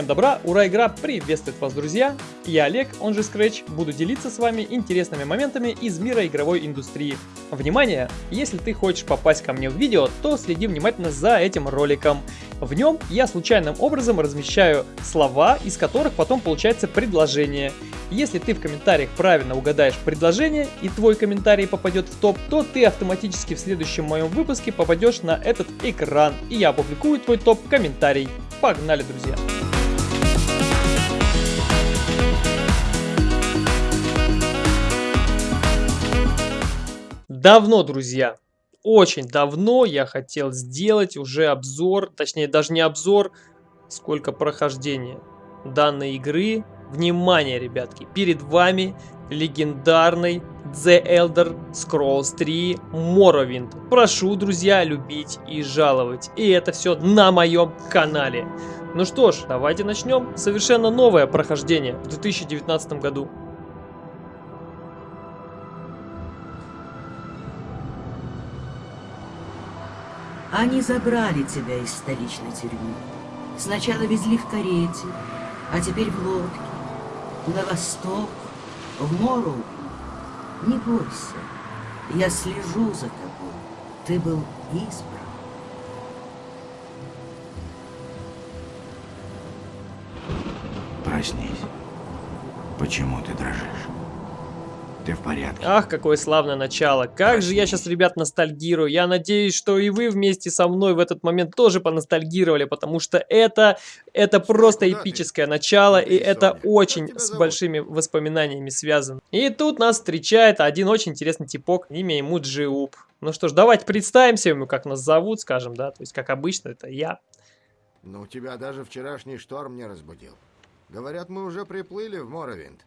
Всем добра, ура, игра приветствует вас, друзья! Я Олег, он же Scratch, буду делиться с вами интересными моментами из мира игровой индустрии. Внимание! Если ты хочешь попасть ко мне в видео, то следи внимательно за этим роликом. В нем я случайным образом размещаю слова, из которых потом получается предложение. Если ты в комментариях правильно угадаешь предложение и твой комментарий попадет в топ, то ты автоматически в следующем моем выпуске попадешь на этот экран, и я опубликую твой топ-комментарий. Погнали, друзья! Давно, друзья, очень давно я хотел сделать уже обзор, точнее даже не обзор, сколько прохождения данной игры. Внимание, ребятки, перед вами легендарный The Elder Scrolls 3 Morrowind. Прошу, друзья, любить и жаловать. И это все на моем канале. Ну что ж, давайте начнем. Совершенно новое прохождение в 2019 году. Они забрали тебя из столичной тюрьмы. Сначала везли в карете, а теперь в лодке. На восток, в Мору. Не бойся, я слежу за тобой. Ты был избран. Проснись. Почему ты дрожишь? Ты в порядке? Ах, какое славное начало. Как же я сейчас, ребят, ностальгирую. Я надеюсь, что и вы вместе со мной в этот момент тоже поностальгировали, потому что это, это просто эпическое начало, и это очень с большими воспоминаниями связано. И тут нас встречает один очень интересный типок, имя ему Джиуп. Ну что ж, давайте представимся ему, как нас зовут, скажем, да, то есть, как обычно, это я. Ну, тебя даже вчерашний шторм не разбудил. Говорят, мы уже приплыли в Моровинд.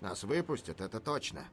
Нас выпустят, это точно.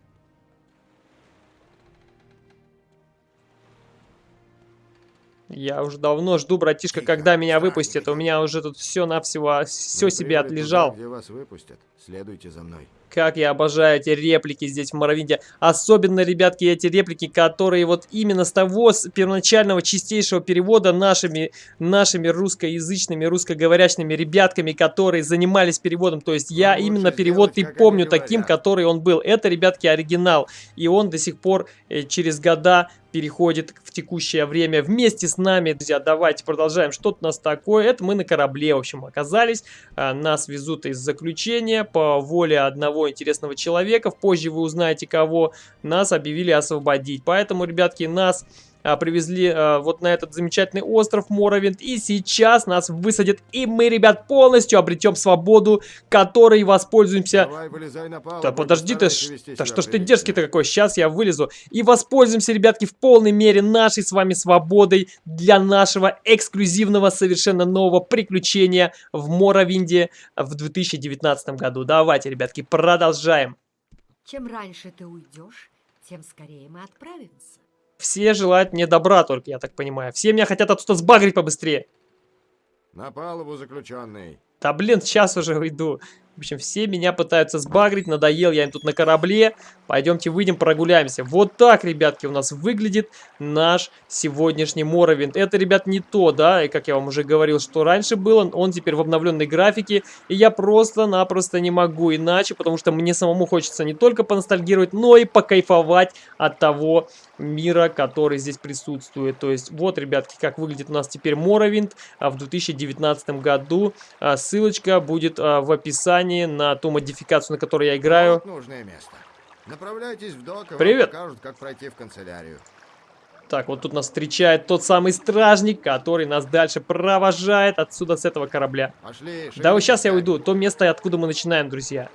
Я уже давно жду, братишка, Тихо, когда меня выпустят. У меня уже тут все навсего, все себе отлежал. туда, где вас выпустят. Следуйте за мной. Как я обожаю эти реплики здесь в Моровинде. Особенно, ребятки, эти реплики, которые вот именно с того с первоначального чистейшего перевода нашими, нашими русскоязычными, русскоговорящими ребятками, которые занимались переводом. То есть я лучше именно перевод и сделать, как помню таким, который он был. Это, ребятки, оригинал. И он до сих пор э, через года переходит в текущее время вместе с нами. Друзья, давайте продолжаем. Что тут у нас такое? Это мы на корабле, в общем, оказались. А, Нас везут из заключения по воле одного интересного человека. Позже вы узнаете, кого нас объявили освободить. Поэтому, ребятки, нас привезли а, вот на этот замечательный остров Моровинд. И сейчас нас высадят. И мы, ребят, полностью обретем свободу, которой воспользуемся Давай, вылезай на палубу. да подожди ты, ш- да что ж ты дерзкий-то какой, сейчас я вылезу. И воспользуемся, ребятки, в полной мере нашей с вами свободой для нашего эксклюзивного, совершенно нового приключения в Моровинде в 2019 году. Давайте, ребятки, продолжаем. Чем раньше ты уйдешь, тем скорее мы отправимся. Все желают мне добра только, я так понимаю. Все меня хотят оттуда сбагрить побыстрее. На палубу, заключенный. Да блин, сейчас уже уйду. В общем, все меня пытаются сбагрить, надоел я им тут на корабле. Пойдемте выйдем, прогуляемся. Вот так, ребятки, у нас выглядит наш сегодняшний Моровинд. Это, ребят, не то, да, и как я вам уже говорил, что раньше было, он теперь в обновленной графике. И я просто-напросто не могу иначе, потому что мне самому хочется не только поностальгировать, но и покайфовать от того мира, который здесь присутствует. То есть, вот, ребятки, как выглядит у нас теперь Моровинд а, в 2019 году. А, Ссылочка будет а, в описании на ту модификацию, на которой я играю. Вот нужное место. Направляйтесь в док, и Привет. покажут, как пройти в канцелярию. Так, вот тут нас встречает тот самый стражник, который нас дальше провожает отсюда, с этого корабля. Пошли, Да вот сейчас я уйду. То место, откуда мы начинаем, друзья.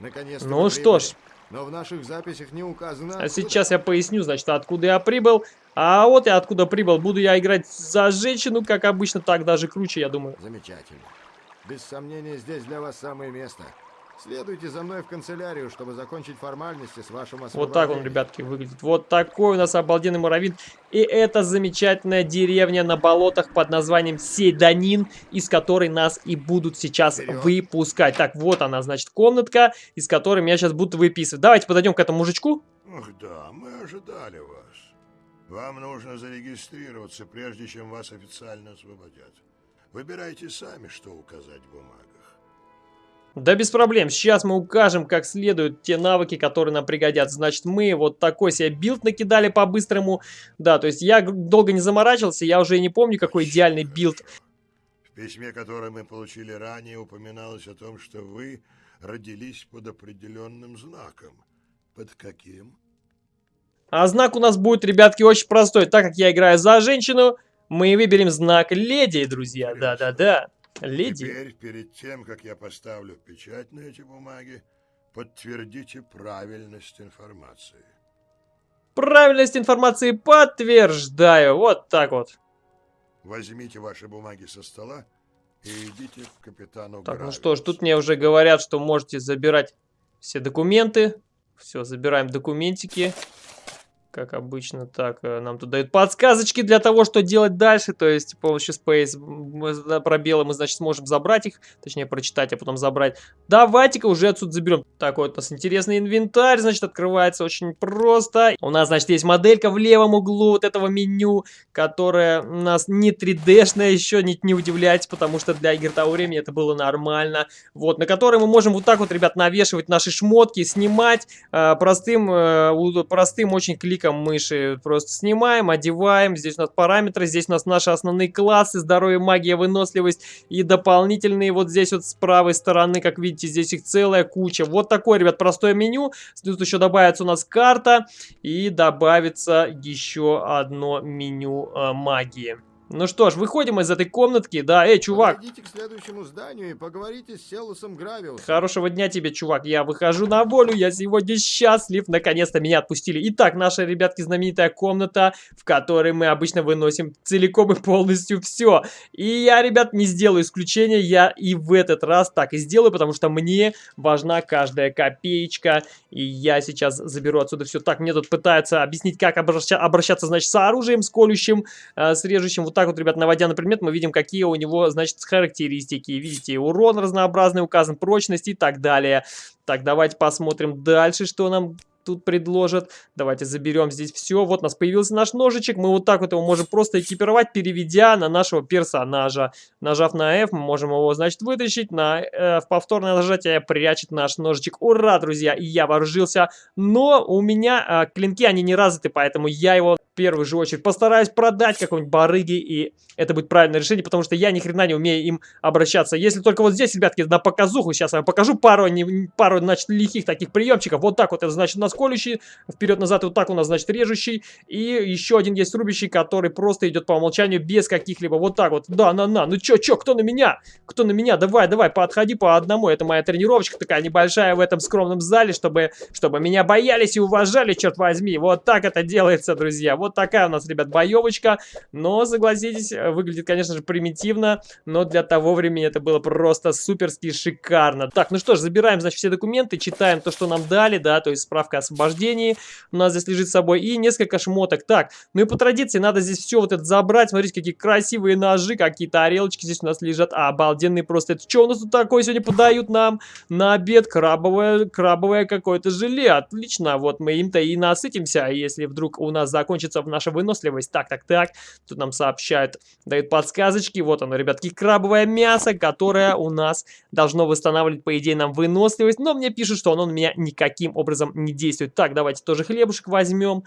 Наконец-то Ну что ж. Но в наших записях не указано, А откуда. сейчас я поясню, значит, откуда я прибыл. А вот я откуда прибыл. Буду я играть за женщину, как обычно, так даже круче, я думаю. Замечательно. Без сомнения, здесь для вас самое место. Следуйте за мной в канцелярию, чтобы закончить формальности с вашим освобождением. Вот так он, ребятки, выглядит. Вот такой у нас обалденный муравин. И это замечательная деревня на болотах под названием Седанин, из которой нас и будут сейчас Вперед. выпускать. Так, вот она, значит, комнатка, из которой меня сейчас будут выписывать. Давайте подойдем к этому мужичку. Ах да, мы ожидали вас. Вам нужно зарегистрироваться, прежде чем вас официально освободят. Выбирайте сами, что указать в бумагах. Да без проблем, сейчас мы укажем как следует те навыки, которые нам пригодятся. Значит, мы вот такой себе build накидали по-быстрому. Да, то есть я долго не заморачивался, я уже не помню, какой идеальный build. В письме, которое мы получили ранее, упоминалось о том, что вы родились под определенным знаком. Под каким? А знак у нас будет, ребятки, очень простой. Так как я играю за женщину, мы выберем знак леди, друзья. Да-да-да. Леди. Теперь, перед тем, как я поставлю печать на эти бумаги, подтвердите правильность информации. Правильность информации подтверждаю. Вот так вот. Возьмите ваши бумаги со стола и идите к капитану Так, ну Гравиусу. что ж, тут мне уже говорят, что можете забирать все документы. Все, забираем документики. Как обычно, так, э, нам тут дают подсказочки для того, что делать дальше. То есть, с помощью Space мы, пробелы мы, значит, сможем забрать их. Точнее, прочитать, а потом забрать. Давайте-ка уже отсюда заберем. Так, вот у нас интересный инвентарь, значит, открывается очень просто. У нас, значит, есть моделька в левом углу вот этого меню, которая у нас не 3D-шная еще, не, не удивляйтесь, потому что для игр того времени это было нормально. Вот, на которой мы можем вот так вот, ребят, навешивать наши шмотки, снимать э, простым, э, простым очень кликом мыши. Просто снимаем, одеваем. Здесь у нас параметры, здесь у нас наши основные классы, здоровье, магия, выносливость и дополнительные вот здесь вот с правой стороны, как видите, здесь их целая куча. Вот такое, ребят, простое меню. Тут еще добавится у нас карта и добавится еще одно меню э, магии. Ну что ж, выходим из этой комнатки. Да, эй, чувак, Подойдите к следующему зданию и поговорите с Селусом Гравиусом. Хорошего дня тебе, чувак. Я выхожу на волю, я сегодня счастлив. Наконец-то меня отпустили. Итак, наша, ребятки, знаменитая комната, в которой мы обычно выносим целиком и полностью все. И я, ребят, не сделаю исключения. Я и в этот раз так и сделаю, потому что мне важна каждая копеечка. И я сейчас заберу отсюда все. Так, мне тут пытаются объяснить, как обраща- обращаться, значит, с оружием, с колющим, э, с режущим. Вот так вот, ребят, наводя на предмет, мы видим, какие у него, значит, характеристики. Видите, урон разнообразный указан, прочность и так далее. Так, давайте посмотрим дальше, что нам тут предложат. Давайте заберем здесь все. Вот у нас появился наш ножичек. Мы вот так вот его можем просто экипировать, переведя на нашего персонажа. Нажав на F, мы можем его, значит, вытащить. На э, в повторное нажатие прячет наш ножичек. Ура, друзья! Я вооружился. Но у меня э, клинки, они не развиты, поэтому я его в первую же очередь постараюсь продать какой-нибудь барыге. И это будет правильное решение, потому что я ни хрена не умею им обращаться. Если только вот здесь, ребятки, на показуху, сейчас я вам покажу пару, не- пару, значит, лихих таких приемчиков. Вот так вот, это значит у нас колющий, вперед-назад, вот так у нас, значит, режущий. И еще один есть рубящий, который просто идет по умолчанию без каких-либо, вот так вот. Да, на-на, ну чё, чё, кто на меня? Кто на меня? Давай, давай, подходи по одному. Это моя тренировочка такая небольшая в этом скромном зале, чтобы, чтобы меня боялись и уважали, черт возьми. Вот так это делается, друзья. Вот такая у нас, ребят, боевочка. Но, согласитесь, выглядит, конечно же, примитивно, но для того времени это было просто суперски шикарно. Так, ну что ж, забираем, значит, все документы, читаем то, что нам дали, да, то есть справка о освобождении у нас здесь лежит с собой, и несколько шмоток. Так, ну и по традиции надо здесь все вот это забрать, смотрите, какие красивые ножи, какие тарелочки здесь у нас лежат, обалденные просто. Это что у нас тут такое сегодня подают нам на обед? Крабовое, крабовое какое-то желе, отлично, вот мы им-то и насытимся, если вдруг у нас закончится наша выносливость. Так, так, так, тут нам сообщают, дают подсказочки, вот оно, ребятки, крабовое мясо, которое у нас должно восстанавливать, по идее, нам выносливость, но мне пишут, что оно на меня никаким образом не действует. Так, давайте тоже хлебушек возьмем.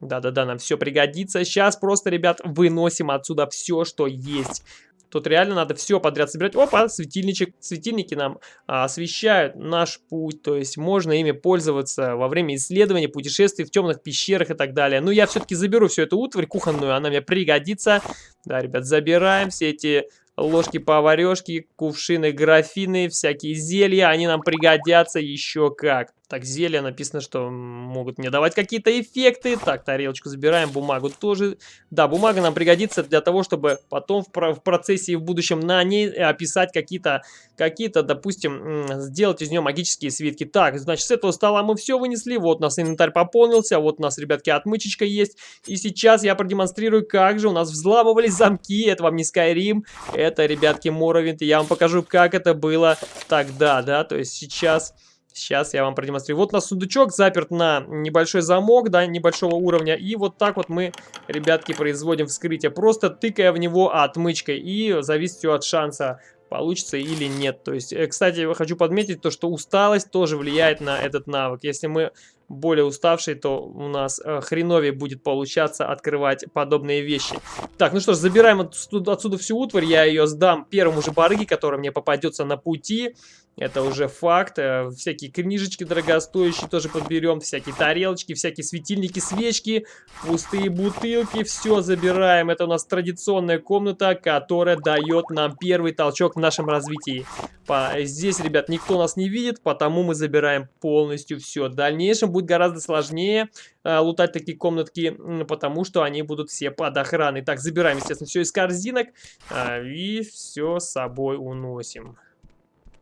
Да-да-да, нам все пригодится. Сейчас просто, ребят, выносим отсюда все, что есть. Тут реально надо все подряд собирать. Опа, светильничек. Светильники нам а, освещают наш путь. То есть можно ими пользоваться во время исследования, путешествий в темных пещерах и так далее. Но я все-таки заберу всю эту утварь кухонную, она мне пригодится. Да, ребят, забираем все эти ложки поварешки, кувшины, графины, всякие зелья. Они нам пригодятся еще как. Так, зелья написано, что могут мне давать какие-то эффекты. Так, тарелочку забираем, бумагу тоже. Да, бумага нам пригодится для того, чтобы потом в, в процессе и в будущем на ней описать какие-то, какие-то, допустим, м, сделать из нее магические свитки. Так, значит, с этого стола мы все вынесли. Вот у нас инвентарь пополнился. Вот у нас, ребятки, отмычечка есть. И сейчас я продемонстрирую, как же у нас взламывались замки. Это вам не Skyrim, это, ребятки. И я вам покажу, как это было тогда, да. То есть сейчас... Сейчас я вам продемонстрирую. Вот у нас сундучок заперт на небольшой замок, да, небольшого уровня. И вот так вот мы, ребятки, производим вскрытие. Просто тыкая в него отмычкой. И зависит от шанса получится или нет. То есть, э, кстати, я хочу подметить то, что усталость тоже влияет на этот навык. Если мы более уставшие, то у нас э, хреновее будет получаться открывать подобные вещи. Так, ну что ж, забираем отсюда, отсюда всю утварь, я ее сдам первому же барыге, который мне попадется на пути. Это уже факт. Э, всякие книжечки дорогостоящие тоже подберем. Всякие тарелочки, всякие светильники, свечки, пустые бутылки. Все забираем. Это у нас традиционная комната, которая дает нам первый толчок в нашем развитии. По... Здесь, ребят, никто нас не видит, потому мы забираем полностью все. В дальнейшем будет гораздо сложнее э, лутать такие комнатки, потому что они будут все под охраной. Так, забираем, естественно, все из корзинок э, и все с собой уносим.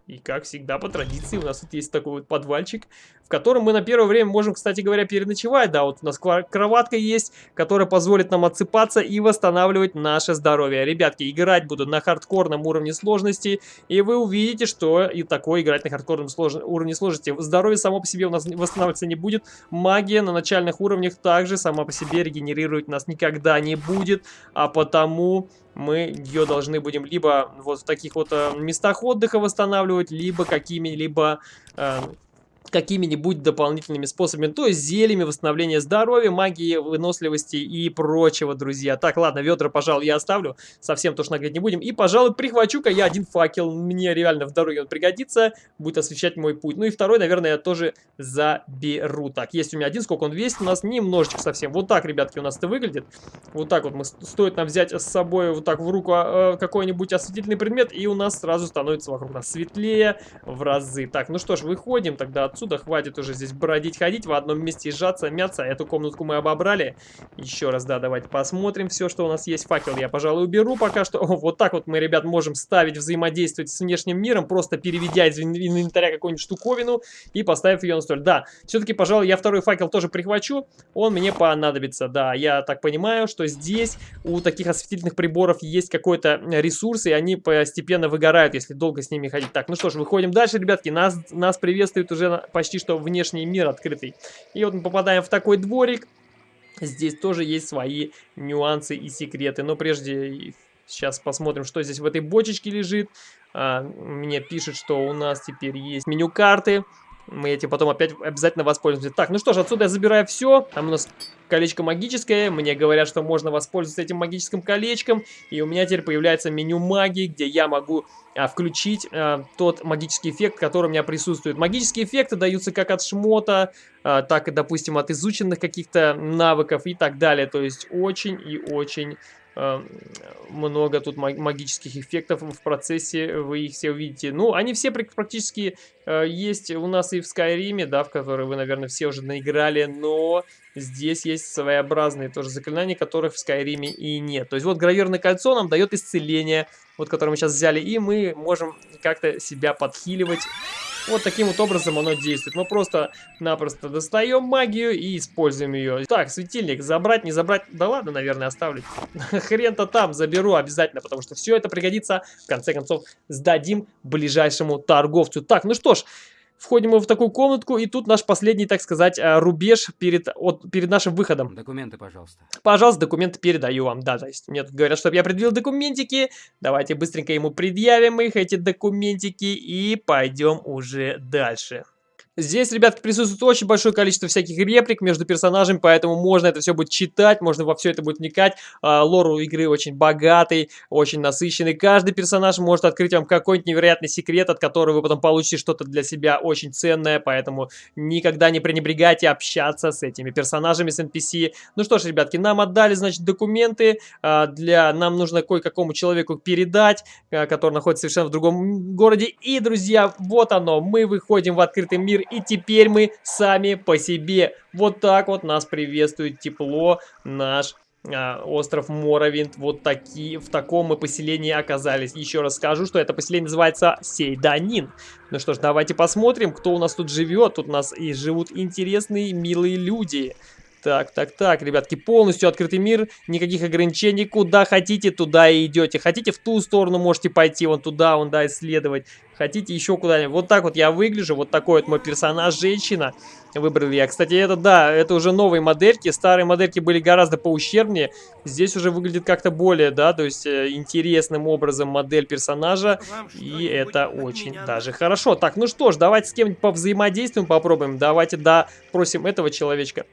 И как всегда, по традиции, у нас тут есть такой вот подвальчик, в котором мы на первое время можем, кстати говоря, переночевать. Да, вот у нас кроватка есть, которая позволит нам отсыпаться и восстанавливать наше здоровье. Ребятки, играть буду на хардкорном уровне сложности, и вы увидите, что и такое играть на хардкорном слож... уровне сложности. Здоровье само по себе у нас восстанавливаться не будет. Магия на начальных уровнях также сама по себе регенерировать нас никогда не будет, а потому мы ее должны будем либо вот в таких вот э, местах отдыха восстанавливать, либо какими-либо э, какими-нибудь дополнительными способами, то есть зельями восстановления здоровья, магии, выносливости и прочего, друзья. Так, ладно, ведра, пожалуй, я оставлю, совсем тоже нагреть не будем. И, пожалуй, прихвачу-ка я один факел, мне реально в дороге он пригодится, будет освещать мой путь. Ну и второй, наверное, я тоже заберу. Так, есть у меня один, сколько он весит у нас? Немножечко совсем. Вот так, ребятки, у нас это выглядит. Вот так вот мы, стоит нам взять с собой вот так в руку э, какой-нибудь осветительный предмет, и у нас сразу становится вокруг нас светлее в разы. Так, ну что ж, выходим тогда отсюда отсюда. Хватит уже здесь бродить, ходить, в одном месте сжаться, мяться. Эту комнатку мы обобрали. Еще раз, да, давайте посмотрим все, что у нас есть. Факел я, пожалуй, уберу пока что. О, вот так вот мы, ребят, можем ставить, взаимодействовать с внешним миром, просто переведя из инвентаря какую-нибудь штуковину и поставив ее на столь. Да, все-таки, пожалуй, я второй факел тоже прихвачу. Он мне понадобится, да. Я так понимаю, что здесь у таких осветительных приборов есть какой-то ресурс, и они постепенно выгорают, если долго с ними ходить. Так, ну что ж, выходим дальше, ребятки. Нас, нас приветствует уже почти что внешний мир открытый. И вот мы попадаем в такой дворик. Здесь тоже есть свои нюансы и секреты. Но прежде сейчас посмотрим, что здесь в этой бочечке лежит. А, мне пишет, что у нас теперь есть меню карты. Мы этим потом опять обязательно воспользуемся. Так, ну что ж, отсюда я забираю все. Там у нас колечко магическое. Мне говорят, что можно воспользоваться этим магическим колечком. И у меня теперь появляется меню магии, где я могу а, включить а, тот магический эффект, который у меня присутствует. Магические эффекты даются как от шмота, а, так и, допустим, от изученных каких-то навыков и так далее. То есть очень и очень много тут магических эффектов в процессе, вы их все увидите. Ну, они все практически э, есть у нас и в Скайриме, да, в который вы, наверное, все уже наиграли, но здесь есть своеобразные тоже заклинания, которых в Скайриме и нет. То есть вот гравированное кольцо нам дает исцеление, вот которое мы сейчас взяли, и мы можем как-то себя подхиливать вот таким вот образом оно действует. Мы просто-напросто достаем магию и используем ее. Так, светильник забрать, не забрать. Да ладно, наверное, оставлю. Хрен-то там заберу обязательно, потому что все это пригодится. В конце концов, сдадим ближайшему торговцу. Так, ну что ж, Входим мы в такую комнатку, и тут наш последний, так сказать, э, рубеж перед, от, перед нашим выходом. Документы, пожалуйста. Пожалуйста, документы передаю вам. Да, то есть мне тут говорят, чтобы я предъявил документики. Давайте быстренько ему предъявим их, эти документики, и пойдем уже дальше. Здесь, ребятки, присутствует очень большое количество всяких реплик между персонажами, поэтому можно это все будет читать, можно во все это будет вникать. А, лор игры очень богатый, очень насыщенный. Каждый персонаж может открыть вам какой-нибудь невероятный секрет, от которого вы потом получите что-то для себя очень ценное, поэтому никогда не пренебрегайте общаться с этими персонажами, с NPC. Ну что ж, ребятки, нам отдали, значит, документы, а, для нам нужно кое-какому человеку передать, а, который находится совершенно в другом городе. И, друзья, вот оно, мы выходим в открытый мир и теперь мы сами по себе. Вот так вот нас приветствует тепло наш а, остров Моровинт. Вот такие, в таком мы поселении оказались. Еще раз скажу, что это поселение называется Сейданин. Ну что ж, давайте посмотрим, кто у нас тут живет. Тут у нас и живут интересные, милые люди. Так, так, так, ребятки, полностью открытый мир, никаких ограничений, куда хотите, туда и идете. Хотите в ту сторону, можете пойти, вон туда, вон, да, исследовать. Хотите еще куда-нибудь. Вот так вот я выгляжу, вот такой вот мой персонаж, женщина. Выбрал я. Кстати, это, да, это уже новые модельки. Старые модельки были гораздо поущербнее. Здесь уже выглядит как-то более, да, то есть э, интересным образом модель персонажа. И это очень даже хорошо. Так, ну что ж, давайте с кем-нибудь повзаимодействуем, попробуем. Давайте, да, просим этого человечка.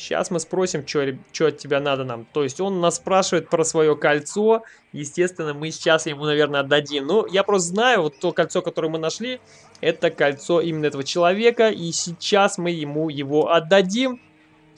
Сейчас мы спросим, что от тебя надо нам. То есть он нас спрашивает про свое кольцо. Естественно, мы сейчас ему, наверное, отдадим. Ну, я просто знаю, вот то кольцо, которое мы нашли, это кольцо именно этого человека. И сейчас мы ему его отдадим.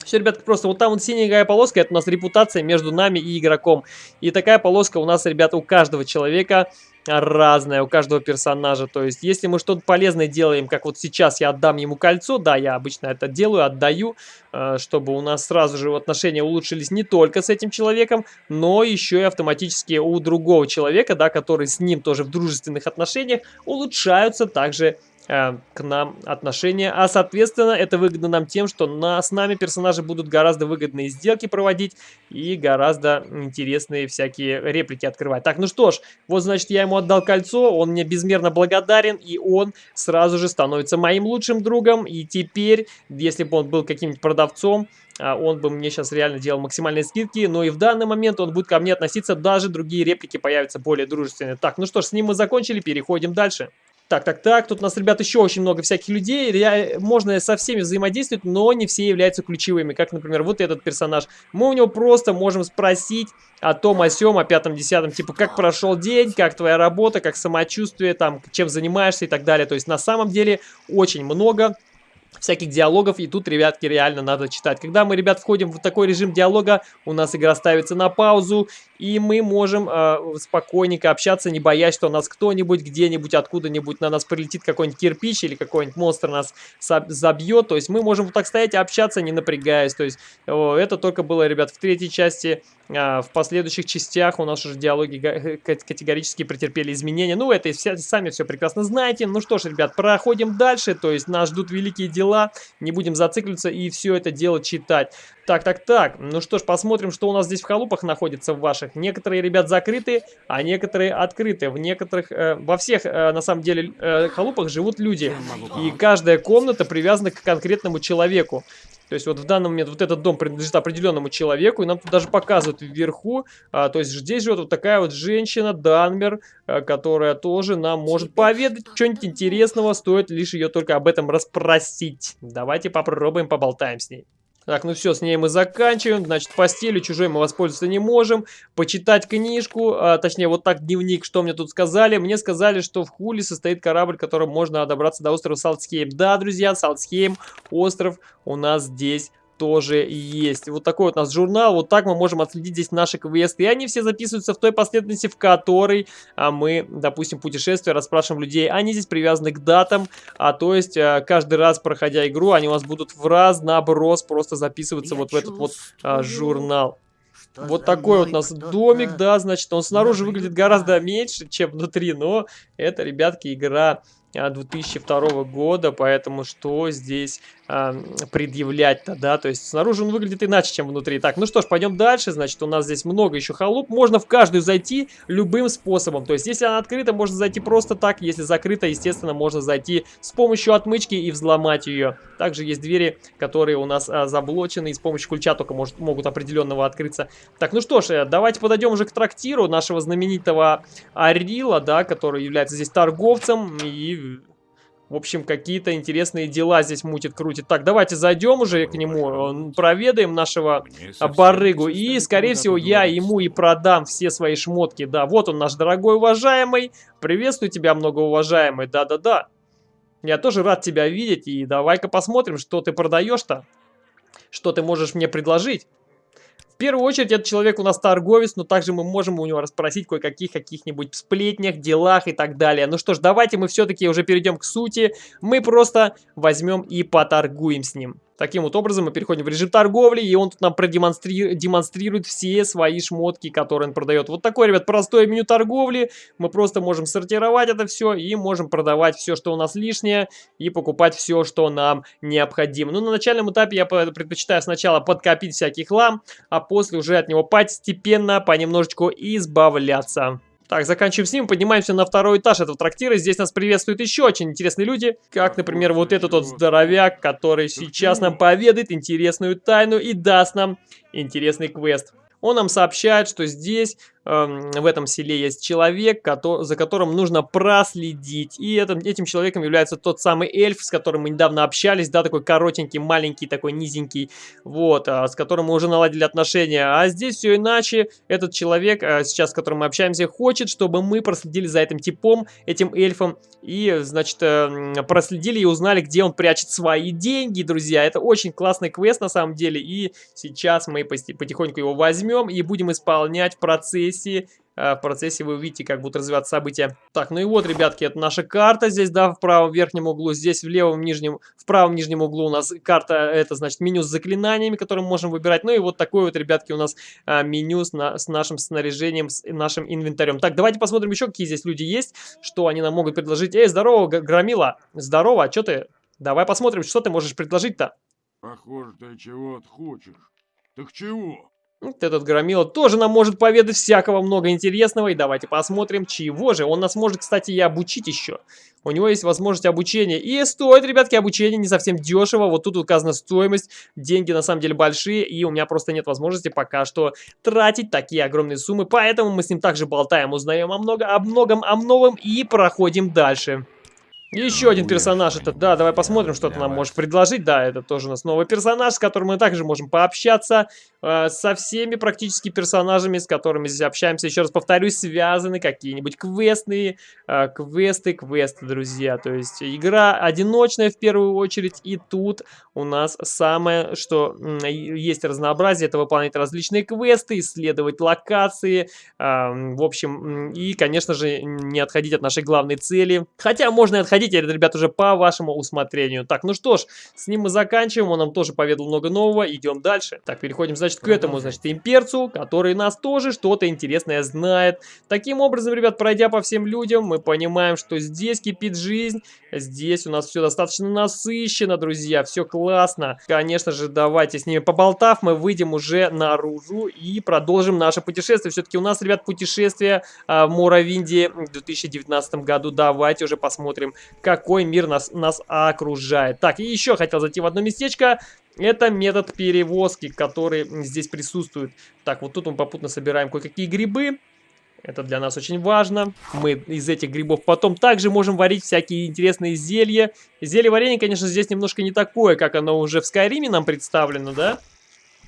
Все, ребятки, просто вот там вот синяя полоска, это у нас репутация между нами и игроком. И такая полоска у нас, ребята, у каждого человека разная у каждого персонажа. То есть, если мы что-то полезное делаем, как вот сейчас я отдам ему кольцо, да, я обычно это делаю, отдаю, э, чтобы у нас сразу же отношения улучшились не только с этим человеком, но еще и автоматически у другого человека, да, который с ним тоже в дружественных отношениях, улучшаются также Э, к нам отношения. А, соответственно, это выгодно нам тем, что на, с нами персонажи будут гораздо выгодные сделки проводить и гораздо интересные всякие реплики открывать. Так, ну что ж, вот, значит, я ему отдал кольцо, он мне безмерно благодарен, и он сразу же становится моим лучшим другом. И теперь, если бы он был каким-нибудь продавцом, а, он бы мне сейчас реально делал максимальные скидки, но и в данный момент он будет ко мне относиться, даже другие реплики появятся более дружественные. Так, ну что ж, с ним мы закончили, переходим дальше. Так, так, так, тут у нас, ребят, еще очень много всяких людей. Я, можно со всеми взаимодействовать, но не все являются ключевыми. Как, например, вот этот персонаж. Мы у него просто можем спросить о том, о сем, о пятом, десятом. Типа, как прошел день, как твоя работа, как самочувствие, там, чем занимаешься и так далее. То есть, на самом деле, очень много всяких диалогов, и тут, ребятки, реально надо читать. Когда мы, ребят, входим в такой режим диалога, у нас игра ставится на паузу, и мы можем э, спокойненько общаться, не боясь, что нас кто-нибудь где-нибудь, откуда-нибудь на нас прилетит какой-нибудь кирпич или какой-нибудь монстр нас забьет. То есть мы можем вот так стоять и общаться, не напрягаясь. То есть э, это только было, ребят, в третьей части. Э, в последующих частях у нас уже диалоги категорически претерпели изменения. Ну, это все, сами все прекрасно знаете. Ну что ж, ребят, проходим дальше. То есть нас ждут великие дела. Не будем зацикливаться и все это дело читать. Так, так, так. Ну что ж, посмотрим, что у нас здесь в халупах находится в ваших. Некоторые, ребят, закрыты, а некоторые открыты. В некоторых, э, во всех, э, на самом деле, э, халупах живут люди. И каждая комната привязана к конкретному человеку. То есть вот в данный момент вот этот дом принадлежит определенному человеку, и нам тут даже показывают вверху, а, то есть здесь живет вот такая вот женщина, Данмер, а, которая тоже нам может поведать что-нибудь интересного, стоит лишь ее только об этом расспросить. Давайте попробуем, поболтаем с ней. Так, ну все, с ней мы заканчиваем. Значит, постелью чужой мы воспользоваться не можем. Почитать книжку, а, точнее, вот так дневник, что мне тут сказали. Мне сказали, что в Хуле состоит корабль, которым можно добраться до острова Салтсхейм. Да, друзья, Салтсхейм, остров у нас здесь тоже есть. Вот такой вот у нас журнал. Вот так мы можем отследить здесь наши квесты. И они все записываются в той последовательности, в которой а, мы, допустим, путешествия, расспрашиваем людей. Они здесь привязаны к датам. А то есть а, каждый раз, проходя игру, они у вас будут в раз наброс просто записываться Я вот в этот вот а, журнал. Вот такой вот у нас домик, да, значит, он снаружи выглядит гораздо меньше, чем внутри, но это, ребятки, игра 2002 года, поэтому что здесь предъявлять-то, да, то есть снаружи он выглядит иначе, чем внутри. Так, ну что ж, пойдем дальше, значит, у нас здесь много еще халуп, можно в каждую зайти любым способом, то есть если она открыта, можно зайти просто так, если закрыта, естественно, можно зайти с помощью отмычки и взломать ее. Также есть двери, которые у нас а, заблочены, и с помощью ключа только может, могут определенного открыться. Так, ну что ж, э, давайте подойдем уже к трактиру нашего знаменитого Арила, да, который является здесь торговцем и в общем, какие-то интересные дела здесь мутит, крутит. Так, давайте зайдем уже к нему, проведаем нашего барыгу. И, скорее всего, я ему и продам все свои шмотки. Да, вот он, наш дорогой уважаемый. Приветствую тебя, многоуважаемый. Да-да-да. Я тоже рад тебя видеть. И давай-ка посмотрим, что ты продаешь-то. Что ты можешь мне предложить. Первую очередь, этот человек у нас торговец, но также мы можем у него расспросить кое-каких каких-нибудь сплетнях, делах и так далее. Ну что ж, давайте мы все-таки уже перейдем к сути. Мы просто возьмем и поторгуем с ним. Таким вот образом мы переходим в режим торговли, и он тут нам продемонстрирует демонстрирует все свои шмотки, которые он продает. Вот такое, ребят, простое меню торговли. Мы просто можем сортировать это все и можем продавать все, что у нас лишнее, и покупать все, что нам необходимо. Ну, на начальном этапе я предпочитаю сначала подкопить всякий хлам, а после уже от него постепенно, понемножечку избавляться. Так, заканчиваем с ним, поднимаемся на второй этаж этого трактира. Здесь нас приветствуют еще очень интересные люди, как, например, вот этот вот здоровяк, который сейчас нам поведает интересную тайну и даст нам интересный квест. Он нам сообщает, что здесь в этом селе есть человек, за которым нужно проследить. И этим, этим человеком является тот самый эльф, с которым мы недавно общались, да, такой коротенький, маленький, такой низенький, вот, а, с которым мы уже наладили отношения. А здесь все иначе. Этот человек, а, сейчас с которым мы общаемся, хочет, чтобы мы проследили за этим типом, этим эльфом, и, значит, эм, проследили и узнали, где он прячет свои деньги, друзья. Это очень классный квест на самом деле, и сейчас мы потихоньку его возьмем и будем исполнять в процессе процессе, э, в процессе вы увидите, как будут развиваться события. Так, ну и вот, ребятки, это наша карта здесь, да, в правом верхнем углу. Здесь в левом нижнем, в правом нижнем углу у нас карта, это значит меню с заклинаниями, которые мы можем выбирать. Ну и вот такое вот, ребятки, у нас а, меню с, на, с нашим снаряжением, с нашим инвентарем. Так, давайте посмотрим еще, какие здесь люди есть, что они нам могут предложить. Эй, здорово, Громила, здорово, а что ты? Давай посмотрим, что ты можешь предложить-то. Похоже, ты чего-то хочешь. Так чего? Этот громила тоже нам может поведать всякого много интересного. И давайте посмотрим, чего же. Он нас может, кстати, и обучить еще. У него есть возможность обучения. И стоит, ребятки, обучение не совсем дешево. Вот тут указана стоимость. Деньги на самом деле большие. И у меня просто нет возможности пока что тратить такие огромные суммы. Поэтому мы с ним также болтаем, узнаем о, много, о многом, о новом и проходим дальше. Еще один персонаж, это, да, давай посмотрим, что ты нам можешь предложить. Да, это тоже у нас новый персонаж, с которым мы также можем пообщаться. Э, со всеми практически персонажами, с которыми здесь общаемся. Еще раз повторюсь, связаны какие-нибудь квестные, э, квесты, квесты, друзья. То есть игра одиночная в первую очередь. И тут у нас самое, что есть разнообразие, это выполнять различные квесты, исследовать локации. Э, в общем, и, конечно же, не отходить от нашей главной цели. Хотя можно и отходить Заходите, ребят, уже по вашему усмотрению. Так, ну что ж, с ним мы заканчиваем. Он нам тоже поведал много нового. Идем дальше. Так, переходим, значит, к этому, значит, имперцу, который нас тоже что-то интересное знает. Таким образом, ребят, пройдя по всем людям, мы понимаем, что здесь кипит жизнь. Здесь у нас все достаточно насыщенно, друзья. Все классно. Конечно же, давайте с ними поболтав, мы выйдем уже наружу и продолжим наше путешествие. Все-таки у нас, ребят, путешествие а, в Моровинде в 2019 году. Давайте уже посмотрим, какой мир нас, нас окружает. Так, и еще хотел зайти в одно местечко. Это метод перевозки, который здесь присутствует. Так, вот тут мы попутно собираем кое-какие грибы. Это для нас очень важно. Мы из этих грибов потом также можем варить всякие интересные зелья. Зелье варенье, конечно, здесь немножко не такое, как оно уже в Скайриме нам представлено, да?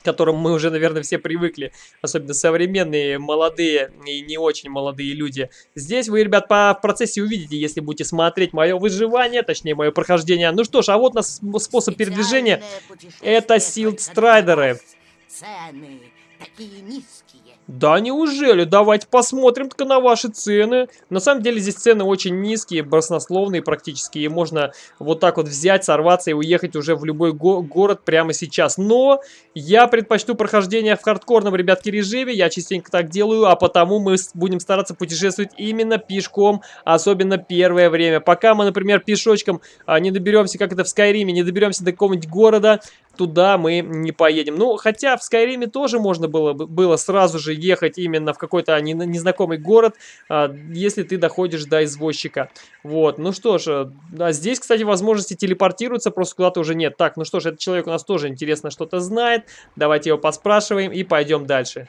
К которым мы уже, наверное, все привыкли, особенно современные, молодые и не очень молодые люди. Здесь вы, ребят, по в процессе увидите, если будете смотреть мое выживание, точнее, мое прохождение. Ну что ж, а вот у нас способ передвижения. Это Силд Страйдеры. Цены такие низкие. Да неужели? Давайте посмотрим только на ваши цены. На самом деле здесь цены очень низкие, баснословные практически. И можно вот так вот взять, сорваться и уехать уже в любой го город прямо сейчас. Но я предпочту прохождение в хардкорном, ребятки, режиме. Я частенько так делаю, а потому мы будем стараться путешествовать именно пешком. Особенно первое время. Пока мы, например, пешочком а, не доберемся, как это в Скайриме, не доберемся до какого-нибудь города, туда мы не поедем. Ну, хотя в Скайриме тоже можно было, было сразу же ехать именно в какой-то незнакомый город, а, если ты доходишь до извозчика. Вот, ну что ж, а здесь, кстати, возможности телепортироваться просто куда-то уже нет. Так, ну что ж, этот человек у нас тоже интересно что-то знает. Давайте его поспрашиваем и пойдем дальше.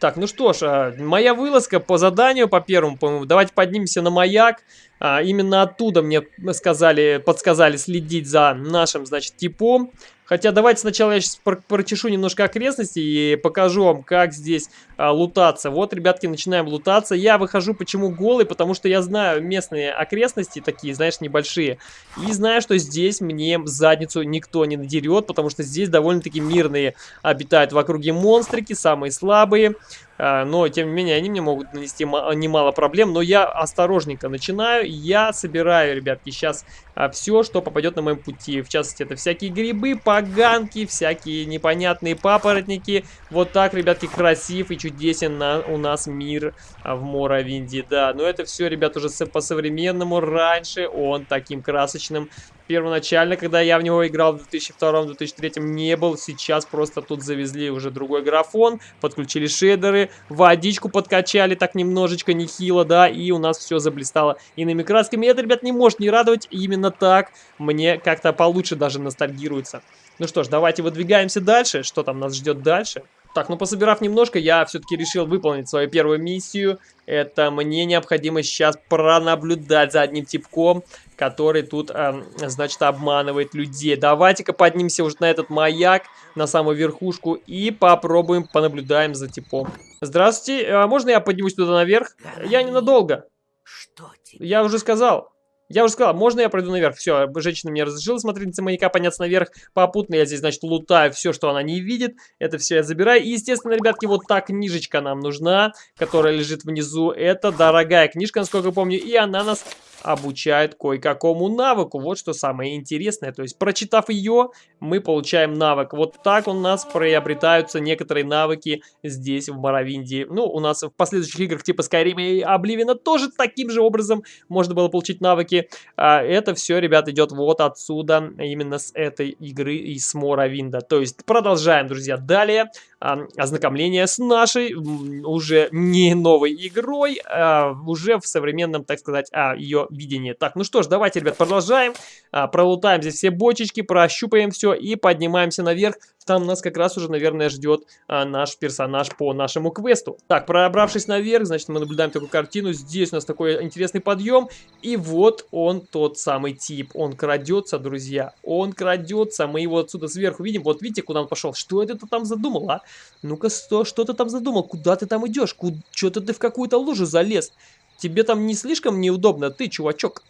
Так, ну что ж, а, моя вылазка по заданию, по первому, по давайте поднимемся на маяк. А, именно оттуда мне сказали, подсказали следить за нашим, значит, типом. Хотя давайте сначала я сейчас прочешу немножко окрестности и покажу вам, как здесь а, лутаться. Вот, ребятки, начинаем лутаться. Я выхожу почему голый, потому что я знаю местные окрестности такие, знаешь, небольшие. И знаю, что здесь мне задницу никто не надерет, потому что здесь довольно-таки мирные обитают в округе монстрики, самые слабые. А, но, тем не менее, они мне могут нанести немало проблем. Но я осторожненько начинаю. Я собираю, ребятки, сейчас а, все, что попадет на моем пути. В частности, это всякие грибы, поганки, всякие непонятные папоротники. Вот так, ребятки, красив и чудесен на, у нас мир а, в Моровинде, да. Но это все, ребят, уже по-современному. Раньше он таким красочным первоначально, когда я в него играл в 2002-2003, не был. Сейчас просто тут завезли уже другой графон, подключили шейдеры, водичку подкачали так немножечко, нехило, да, и у нас все заблистало иными красками. Это, ребят, не может не радовать. Именно так мне как-то получше даже ностальгируется. Ну что ж, давайте выдвигаемся дальше. Что там нас ждет дальше? Так, ну пособирав немножко, я все-таки решил выполнить свою первую миссию. Это мне необходимо сейчас пронаблюдать за одним типком, который тут, э, значит, обманывает людей. Давайте-ка поднимемся уже на этот маяк, на самую верхушку, и попробуем понаблюдаем за типом. Здравствуйте, а можно я поднимусь туда наверх? Я ненадолго. Что тебе? Я уже сказал. Я уже сказал, можно я пройду наверх? Все, женщина мне разрешила смотреть маяка, подняться наверх. Попутно я здесь, значит, лутаю все, что она не видит. Это все я забираю. И, естественно, ребятки, вот та книжечка нам нужна, которая лежит внизу. Это дорогая книжка, насколько я помню. И она нас обучает кое-какому навыку. Вот что самое интересное. То есть, прочитав ее, мы получаем навык. Вот так у нас приобретаются некоторые навыки здесь, в Моровинде. Ну, у нас в последующих играх типа Skyrim и Обливина тоже таким же образом можно было получить навыки. А, это все, ребят, идет вот отсюда, именно с этой игры и с Моровинда. То есть, продолжаем, друзья, далее а, ознакомление с нашей уже не новой игрой, а уже в современном, так сказать, а, ее видении. Так, ну что ж, давайте, ребят, продолжаем. Пролутаем здесь все бочечки, прощупаем все и поднимаемся наверх. Там нас как раз уже, наверное, ждет а, наш персонаж по нашему квесту. Так, пробравшись наверх, значит, мы наблюдаем такую картину. Здесь у нас такой интересный подъем. И вот он, тот самый тип. Он крадется, друзья. Он крадется. Мы его отсюда сверху видим. Вот видите, куда он пошел? Что это ты там задумал, а? Ну-ка, что, что ты там задумал? Куда ты там идешь? Что-то ты в какую-то лужу залез. Тебе там не слишком неудобно, ты, чувачок?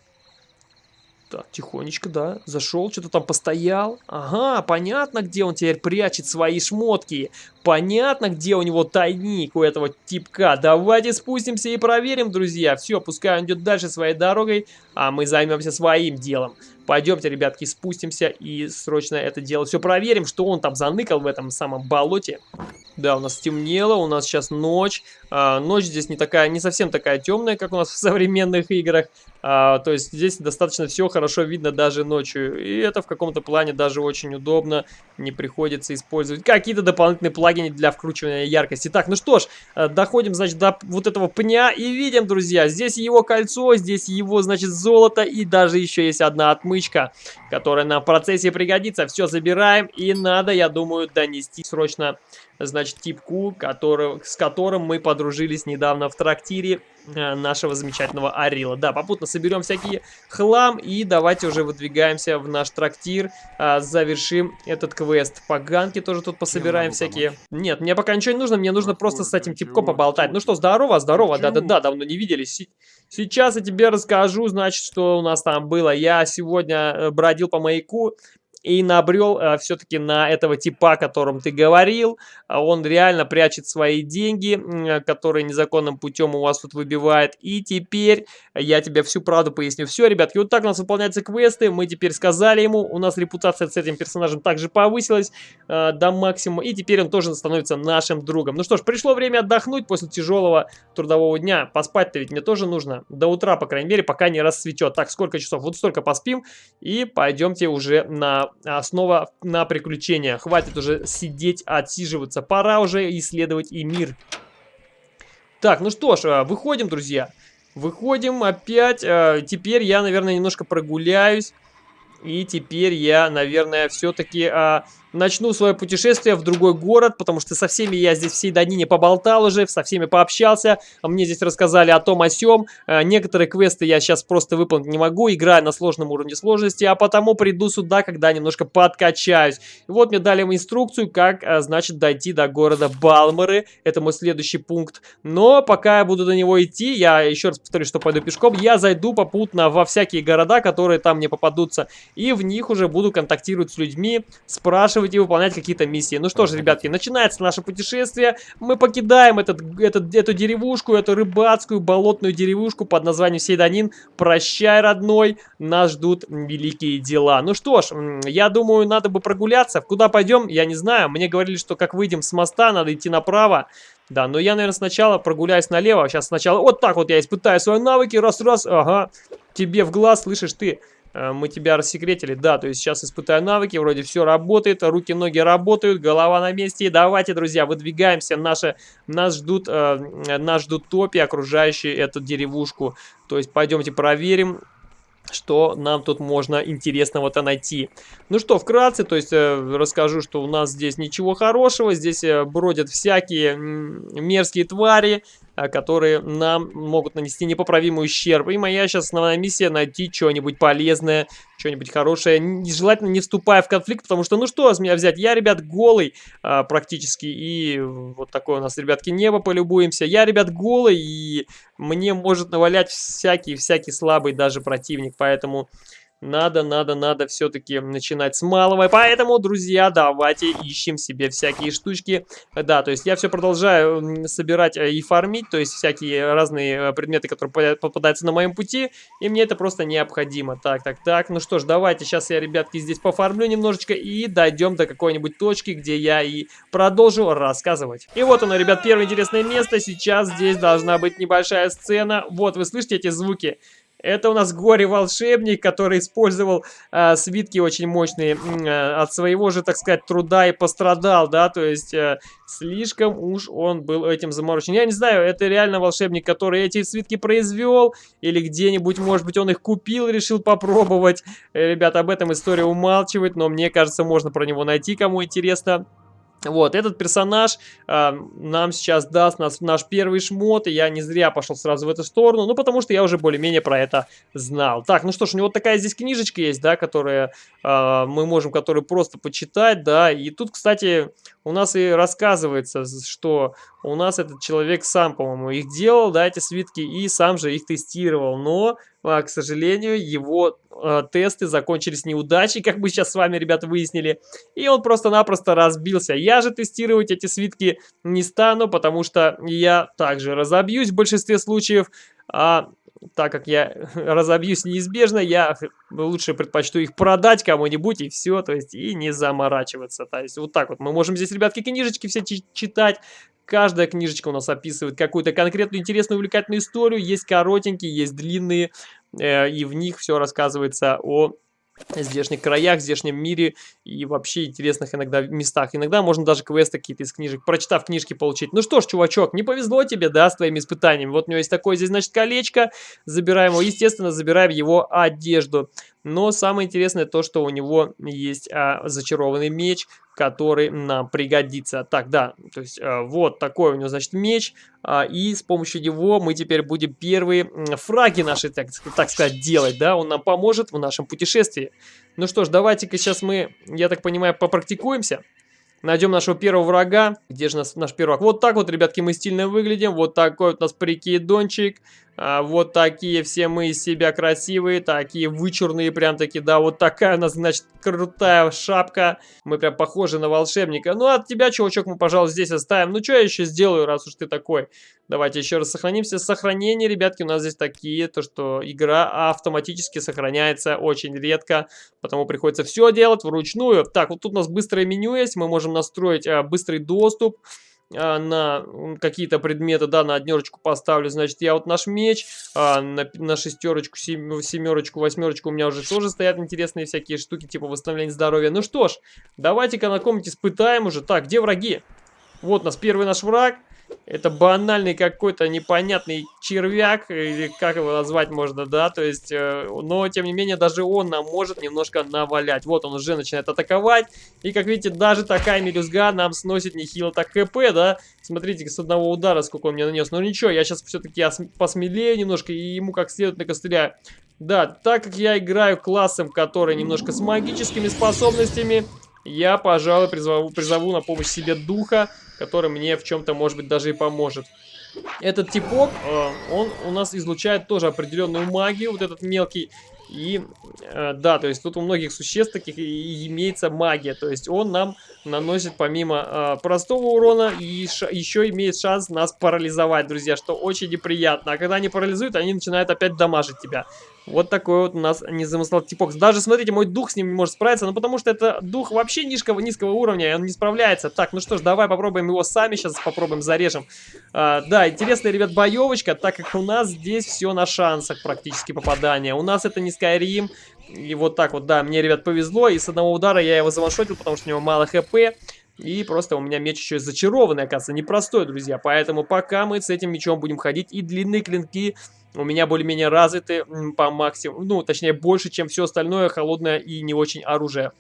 Так, тихонечко, да, зашел, что-то там постоял. Ага, понятно, где он теперь прячет свои шмотки. Понятно, где у него тайник у этого типка. Давайте спустимся и проверим, друзья. Все, пускай он идет дальше своей дорогой, а мы займемся своим делом. Пойдемте, ребятки, спустимся и срочно это дело все проверим, что он там заныкал в этом самом болоте. Да, у нас темнело, у нас сейчас ночь. А, ночь здесь не такая, не совсем такая темная, как у нас в современных играх. А, то есть здесь достаточно все хорошо видно даже ночью. И это в каком-то плане даже очень удобно. Не приходится использовать какие-то дополнительные плагины для вкручивания яркости. Так, ну что ж, э, доходим, значит, до вот этого пня и видим, друзья, здесь его кольцо, здесь его, значит, золото и даже еще есть одна отмычка, которая нам в процессе пригодится. Все забираем и надо, я думаю, донести срочно значит, типку, который, с которым мы подружились недавно в трактире э, нашего замечательного Арила. Да, попутно соберем всякий хлам и давайте уже выдвигаемся в наш трактир, э, завершим этот квест. Поганки тоже тут пособираем всякие. Помочь? Нет, мне пока ничего не нужно, мне нужно Какой просто с этим типком поболтать. Ну что, здорово, здорово, да-да-да, давно не виделись. Сейчас я тебе расскажу, значит, что у нас там было. Я сегодня э, бродил по маяку, и набрел э, все-таки на этого типа, о котором ты говорил. А он реально прячет свои деньги, э, которые незаконным путем у вас тут выбивает. И теперь я тебе всю правду поясню. Все, ребятки, вот так у нас выполняются квесты. Мы теперь сказали ему, у нас репутация с этим персонажем также повысилась э, до максимума. И теперь он тоже становится нашим другом. Ну что ж, пришло время отдохнуть после тяжелого трудового дня. Поспать-то ведь мне тоже нужно. До утра, по крайней мере, пока не расцветет. Так, сколько часов? Вот столько поспим. И пойдемте уже на снова на приключения. Хватит уже сидеть, отсиживаться. Пора уже исследовать и мир. Так, ну что ж, а, выходим, друзья. Выходим опять. А, теперь я, наверное, немножко прогуляюсь. И теперь я, наверное, все-таки а, начну свое путешествие в другой город, потому что со всеми я здесь всей Данине поболтал уже, со всеми пообщался, мне здесь рассказали о том, о сём. Э, некоторые квесты я сейчас просто выполнить не могу, играю на сложном уровне сложности, а потому приду сюда, когда немножко подкачаюсь. И вот мне дали инструкцию, как, э, значит, дойти до города Балмеры, это мой следующий пункт. Но пока я буду до него идти, я еще раз повторю, что пойду пешком, я зайду попутно во всякие города, которые там мне попадутся, и в них уже буду контактировать с людьми, спрашивать, рассказывать и выполнять какие-то миссии. Ну что ж, ребятки, начинается наше путешествие. Мы покидаем этот, этот, эту деревушку, эту рыбацкую болотную деревушку под названием Сейданин. Прощай, родной, нас ждут великие дела. Ну что ж, я думаю, надо бы прогуляться. Куда пойдем, я не знаю. Мне говорили, что как выйдем с моста, надо идти направо. Да, но я, наверное, сначала прогуляюсь налево. Сейчас сначала вот так вот я испытаю свои навыки. Раз-раз, ага. Тебе в глаз, слышишь ты? Э, мы тебя рассекретили. Да, то есть сейчас испытаю навыки, вроде все работает, руки-ноги работают, голова на месте. Давайте, друзья, выдвигаемся. Наши, нас, ждут, э, нас ждут топи, окружающие эту деревушку. То есть пойдемте проверим, что нам тут можно интересного-то найти. Ну что, вкратце, то есть э, расскажу, что у нас здесь ничего хорошего, здесь э, бродят всякие мерзкие твари, э, которые нам могут нанести непоправимый ущерб. И моя сейчас основная миссия найти что-нибудь полезное, что-нибудь хорошее, желательно не вступая в конфликт, потому что, ну что с меня взять, я, ребят, голый а, практически, и вот такое у нас, ребятки, небо полюбуемся. Я, ребят, голый, и мне может навалять всякий-всякий слабый даже противник, поэтому... Надо, надо, надо все-таки начинать с малого. Поэтому, друзья, давайте ищем себе всякие штучки. Да, то есть я все продолжаю собирать э, и фармить, то есть всякие разные э, предметы, которые попадаются на моем пути. И мне это просто необходимо. Так, так, так. Ну что ж, давайте сейчас я, ребятки, здесь пофармлю немножечко и дойдем до какой-нибудь точки, где я и продолжу рассказывать. И вот оно, ребят, первое интересное место. Сейчас здесь должна быть небольшая сцена. Вот, вы слышите эти звуки? Это у нас горе-волшебник, который использовал э, свитки очень мощные э, от своего же, так сказать, труда и пострадал, да, то есть э, слишком уж он был этим заморочен. Я не знаю, это реально волшебник, который эти свитки произвел, или где-нибудь, может быть, он их купил, решил попробовать. Э, ребята, об этом история умалчивает, но мне кажется, можно про него найти, кому интересно. Вот, этот персонаж э, нам сейчас даст нас, наш первый шмот, и я не зря пошел сразу в эту сторону, ну, потому что я уже более-менее про это знал. Так, ну что ж, у него такая здесь книжечка есть, да, которая э, мы можем, которую просто почитать, да, и тут, кстати, у нас и рассказывается, что у нас этот человек сам, по-моему, их делал, да, эти свитки, и сам же их тестировал, но, э, к сожалению, его э, тесты закончились неудачей, как мы сейчас с вами, ребята, выяснили. И он просто-напросто разбился. Я же тестировать эти свитки не стану, потому что я также разобьюсь в большинстве случаев. А так как я разобьюсь неизбежно, я лучше предпочту их продать кому-нибудь и все, то есть и не заморачиваться. То есть вот так вот мы можем здесь, ребятки, книжечки все читать. Каждая книжечка у нас описывает какую-то конкретную интересную увлекательную историю. Есть коротенькие, есть длинные, э, и в них все рассказывается о здешних краях, здешнем мире и вообще интересных иногда местах. Иногда можно даже квесты какие-то из книжек, прочитав книжки, получить. Ну что ж, чувачок, не повезло тебе, да, с твоими испытаниями. Вот у него есть такое здесь, значит, колечко. Забираем его, естественно, забираем его одежду. Но самое интересное то, что у него есть а, зачарованный меч, который нам пригодится. Так, да, то есть а, вот такой у него, значит, меч. А, и с помощью него мы теперь будем первые фраги наши, так, так сказать, делать, да. Он нам поможет в нашем путешествии. Ну что ж, давайте-ка сейчас мы, я так понимаю, попрактикуемся. Найдем нашего первого врага. Где же наш, наш первый враг? Вот так вот, ребятки, мы стильно выглядим. Вот такой вот у нас прикидончик. А, вот такие все мы из себя красивые, такие вычурные прям таки, да, вот такая у нас, значит, крутая шапка. Мы прям похожи на волшебника. Ну, от тебя, чувачок, мы, пожалуй, здесь оставим. Ну, что я еще сделаю, раз уж ты такой? Давайте еще раз сохранимся. Сохранение, ребятки, у нас здесь такие, то, что игра автоматически сохраняется очень редко, потому приходится все делать вручную. Так, вот тут у нас быстрое меню есть, мы можем настроить а, быстрый доступ. А, на какие-то предметы, да, на однерочку поставлю, значит, я вот наш меч, а, на, на шестерочку, сем, семерочку, восьмерочку у меня уже тоже стоят интересные всякие штуки, типа восстановления здоровья. Ну что ж, давайте-ка на ком-нибудь испытаем уже. Так, где враги? Вот нас первый наш враг. Это банальный какой-то непонятный червяк, или как его назвать можно, да, то есть, э, но, тем не менее, даже он нам может немножко навалять. Вот он уже начинает атаковать, и, как видите, даже такая мелюзга нам сносит нехило так хп, да. Смотрите, с одного удара сколько он мне нанес. Но ничего, я сейчас все-таки посмелее немножко, и ему как следует накостыляю. Да, так как я играю классом, который немножко с магическими способностями, я, пожалуй, призову, призову на помощь себе духа, который мне в чем-то, может быть, даже и поможет. Этот типок, э, он у нас излучает тоже определенную магию, вот этот мелкий И, э, да, то есть тут у многих существ таких и имеется магия. То есть он нам наносит помимо э, простого урона и еще имеет шанс нас парализовать, друзья, что очень неприятно. А когда они парализуют, они начинают опять дамажить тебя. Вот такой вот у нас незамысловатый типок. Даже, смотрите, мой дух с ним не может справиться, ну потому что это дух вообще низкого, низкого уровня, и он не справляется. Так, ну что ж, давай попробуем его сами, сейчас попробуем зарежем. А, да, интересная, ребят, боевочка, так как у нас здесь все на шансах практически попадания. У нас это не Skyrim, и вот так вот, да, мне, ребят, повезло, и с одного удара я его заваншотил, потому что у него мало хп. И просто у меня меч еще зачарованный, оказывается, непростой, друзья. Поэтому пока мы с этим мечом будем ходить, и длинные клинки у меня более-менее развиты по максимуму. Ну, точнее, больше, чем все остальное холодное и не очень оружие.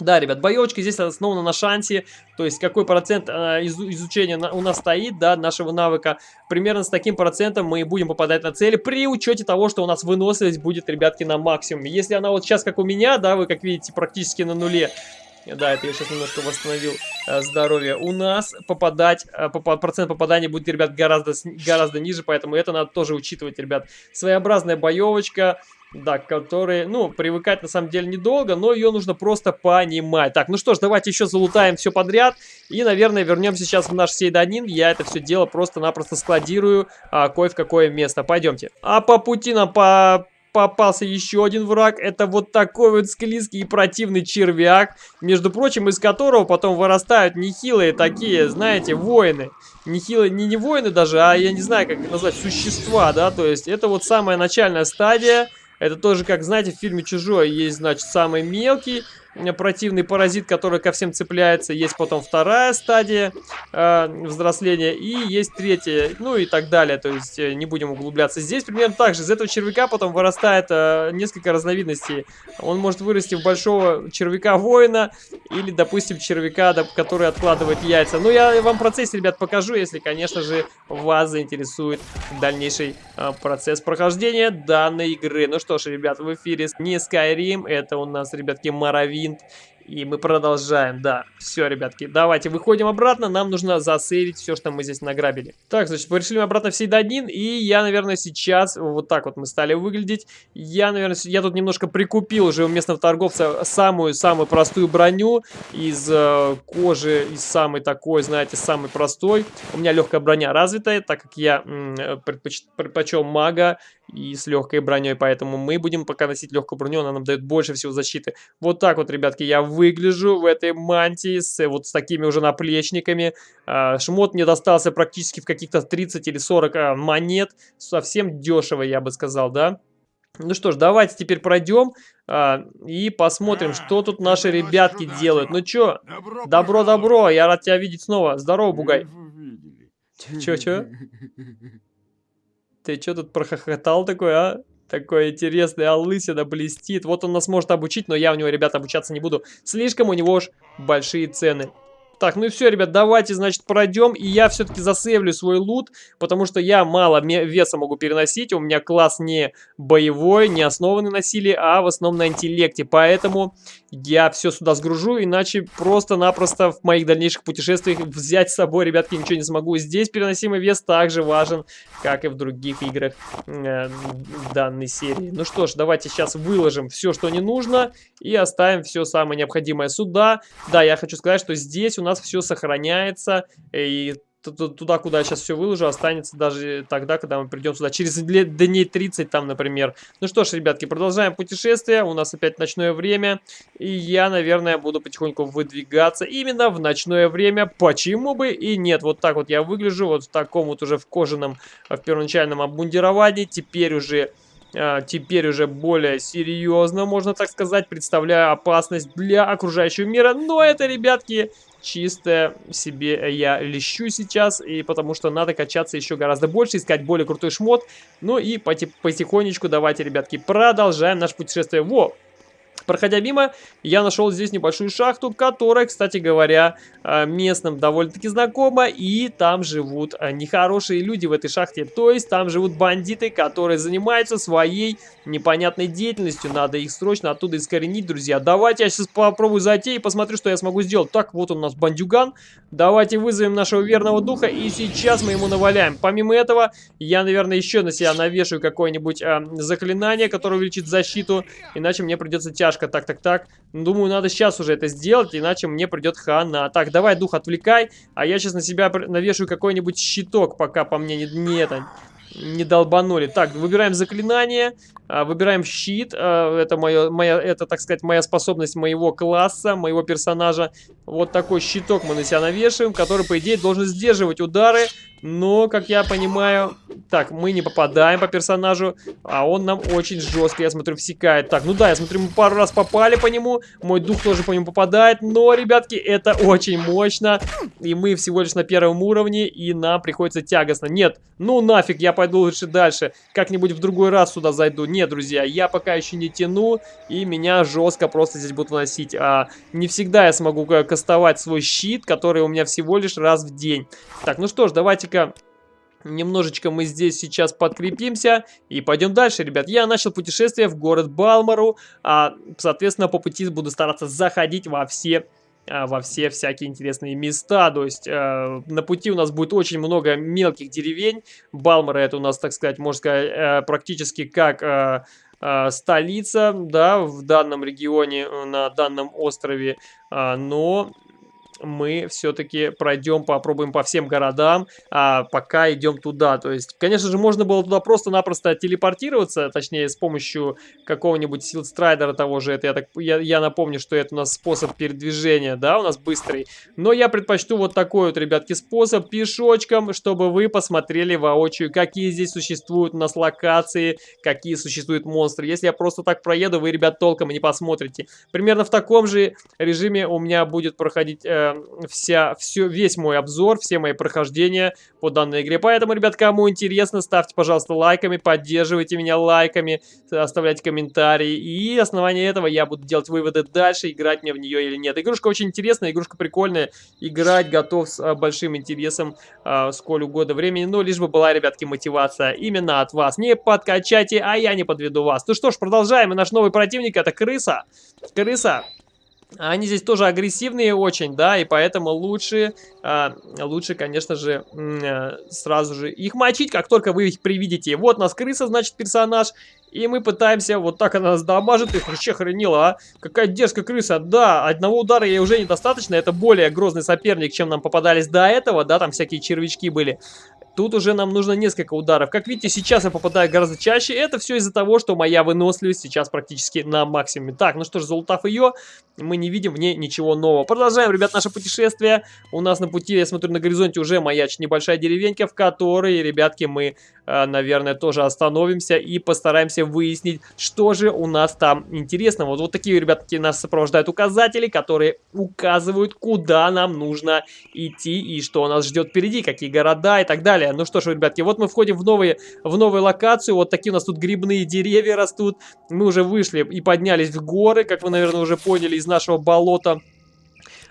Да, ребят, боевочка здесь основана на шансе, то есть какой процент э, изу изучения на, у нас стоит, да, нашего навыка. Примерно с таким процентом мы будем попадать на цели при учете того, что у нас выносливость будет, ребятки, на максимуме. Если она вот сейчас, как у меня, да, вы как видите, практически на нуле, да, это я сейчас немножко восстановил э, здоровье. У нас попадать, э, процент попадания будет, ребят, гораздо, гораздо ниже, поэтому это надо тоже учитывать, ребят. Своеобразная боевочка, да, который, ну, привыкать на самом деле недолго, но ее нужно просто понимать. Так, ну что ж, давайте еще залутаем все подряд. И, наверное, вернемся сейчас в наш сейданин. Я это все дело просто-напросто складирую а, кое в какое место. Пойдемте. А по пути нам по попался еще один враг. Это вот такой вот склизкий и противный червяк, между прочим, из которого потом вырастают нехилые такие, знаете, воины. Нехилые, не, не воины даже, а я не знаю, как назвать, существа, да, то есть это вот самая начальная стадия. Это тоже, как знаете, в фильме «Чужой» есть, значит, самый мелкий, противный паразит, который ко всем цепляется. Есть потом вторая стадия э, взросления и есть третья, ну и так далее. То есть э, не будем углубляться. Здесь примерно так же. Из этого червяка потом вырастает э, несколько разновидностей. Он может вырасти в большого червяка-воина или, допустим, червяка, который откладывает яйца. Ну, я вам процесс, ребят, покажу, если, конечно же, вас заинтересует дальнейший э, процесс прохождения данной игры. Ну что ж, ребят, в эфире не Skyrim, это у нас, ребятки, Моровик винт. И мы продолжаем, да. Все, ребятки, давайте выходим обратно. Нам нужно засейвить все, что мы здесь награбили. Так, значит, пришли мы обратно в Сейдадин. И я, наверное, сейчас, вот так вот мы стали выглядеть. Я, наверное, я тут немножко прикупил уже у местного торговца самую-самую простую броню из э, кожи, из самой такой, знаете, самой простой. У меня легкая броня развитая, так как я предпоч предпочел мага и с легкой броней, поэтому мы будем пока носить легкую броню, она нам дает больше всего защиты. Вот так вот, ребятки, я выгляжу в этой мантии с вот с такими уже наплечниками. А, шмот мне достался практически в каких-то 30 или 40 а, монет, совсем дешево, я бы сказал, да? Ну что ж, давайте теперь пройдем а, и посмотрим, что тут наши ребятки делают. Ну чё, добро-добро, я рад тебя видеть снова. Здорово, Бугай. Чё-чё? Ты что тут прохохотал такой, а? Такой интересный, а лысина блестит. Вот он нас может обучить, но я у него, ребята, обучаться не буду. Слишком у него уж большие цены. Так, ну и все, ребят, давайте, значит, пройдем. И я все-таки засейвлю свой лут, потому что я мало веса могу переносить. У меня класс не боевой, не основанный на силе, а в основном на интеллекте. Поэтому я все сюда сгружу, иначе просто-напросто в моих дальнейших путешествиях взять с собой, ребятки, ничего не смогу. Здесь переносимый вес также важен, как и в других играх э, данной серии. Ну что ж, давайте сейчас выложим все, что не нужно, и оставим все самое необходимое сюда. Да, я хочу сказать, что здесь у нас нас все сохраняется, и туда, куда я сейчас все выложу, останется даже тогда, когда мы придем сюда. Через дней 30 там, например. Ну что ж, ребятки, продолжаем путешествие. У нас опять ночное время. И я, наверное, буду потихоньку выдвигаться именно в ночное время. Почему бы и нет? Вот так вот я выгляжу. Вот в таком вот уже в кожаном, в первоначальном обмундировании. Теперь уже... А, теперь уже более серьезно, можно так сказать, представляю опасность для окружающего мира. Но это, ребятки, чисто себе я лещу сейчас, и потому что надо качаться еще гораздо больше, искать более крутой шмот. Ну и потихонечку давайте, ребятки, продолжаем наше путешествие. Во! Проходя мимо, я нашел здесь небольшую шахту, которая, кстати говоря, э, местным довольно-таки знакома, и там живут э, нехорошие люди в этой шахте, то есть там живут бандиты, которые занимаются своей непонятной деятельностью, надо их срочно оттуда искоренить, друзья. Давайте я сейчас попробую зайти и посмотрю, что я смогу сделать. Так, вот у нас бандюган, давайте вызовем нашего верного духа, и сейчас мы ему наваляем. Помимо этого, я, наверное, еще на себя навешаю какое-нибудь э, заклинание, которое увеличит защиту, иначе мне придется тяжко Сашка, так, так, так. Думаю, надо сейчас уже это сделать, иначе мне придет хана. Так, давай, дух, отвлекай, а я сейчас на себя навешаю какой-нибудь щиток, пока по мне не, не это не долбанули. Так, выбираем заклинание, а, выбираем щит. А, это, моё, моя, это, так сказать, моя способность моего класса, моего персонажа. Вот такой щиток мы на себя навешиваем, который, по идее, должен сдерживать удары. Но, как я понимаю... Так, мы не попадаем по персонажу, а он нам очень жестко, я смотрю, всекает. Так, ну да, я смотрю, мы пару раз попали по нему, мой дух тоже по нему попадает, но, ребятки, это очень мощно. И мы всего лишь на первом уровне, и нам приходится тягостно. Нет, ну нафиг, я пойду лучше дальше. Как-нибудь в другой раз сюда зайду. Нет, друзья, я пока еще не тяну, и меня жестко просто здесь будут выносить. А, не всегда я смогу кастовать свой щит, который у меня всего лишь раз в день. Так, ну что ж, давайте-ка... Немножечко мы здесь сейчас подкрепимся и пойдем дальше, ребят. Я начал путешествие в город Балмару, а, соответственно, по пути буду стараться заходить во все а, во все всякие интересные места. То есть э, на пути у нас будет очень много мелких деревень. Балмара это у нас, так сказать, можно сказать, э, практически как э, э, столица, да, в данном регионе, на данном острове. Э, но мы все-таки пройдем, попробуем по всем городам, а пока идем туда. То есть, конечно же, можно было туда просто-напросто телепортироваться, точнее, с помощью какого-нибудь силстрайдера того же. Это я, так, я, я напомню, что это у нас способ передвижения, да, у нас быстрый. Но я предпочту вот такой вот, ребятки, способ пешочком, чтобы вы посмотрели воочию, какие здесь существуют у нас локации, какие существуют монстры. Если я просто так проеду, вы, ребят, толком не посмотрите. Примерно в таком же режиме у меня будет проходить... Э, вся, все, весь мой обзор, все мои прохождения по данной игре. Поэтому, ребят, кому интересно, ставьте, пожалуйста, лайками, поддерживайте меня лайками, оставляйте комментарии. И основание этого я буду делать выводы дальше, играть мне в нее или нет. Игрушка очень интересная, игрушка прикольная. Играть готов с а, большим интересом, а, сколь угодно времени. Но лишь бы была, ребятки, мотивация именно от вас. Не подкачайте, а я не подведу вас. Ну что ж, продолжаем. И наш новый противник это крыса. Крыса. Они здесь тоже агрессивные очень, да, и поэтому лучше, а, лучше, конечно же, а, сразу же их мочить, как только вы их привидите. Вот у нас крыса, значит, персонаж, и мы пытаемся, вот так она нас дамажит, их вообще хранила, а? Какая дерзкая крыса, да, одного удара ей уже недостаточно, это более грозный соперник, чем нам попадались до этого, да, там всякие червячки были. Тут уже нам нужно несколько ударов. Как видите, сейчас я попадаю гораздо чаще. Это все из-за того, что моя выносливость сейчас практически на максимуме. Так, ну что ж, залутав ее, мы не видим в ней ничего нового. Продолжаем, ребят, наше путешествие. У нас на пути, я смотрю, на горизонте уже маячит небольшая деревенька, в которой, ребятки, мы, э, наверное, тоже остановимся и постараемся выяснить, что же у нас там интересного. Вот, вот такие, ребятки, нас сопровождают указатели, которые указывают, куда нам нужно идти и что нас ждет впереди, какие города и так далее далее. Ну что ж, ребятки, вот мы входим в, новые, в новую локацию. Вот такие у нас тут грибные деревья растут. Мы уже вышли и поднялись в горы, как вы, наверное, уже поняли, из нашего болота.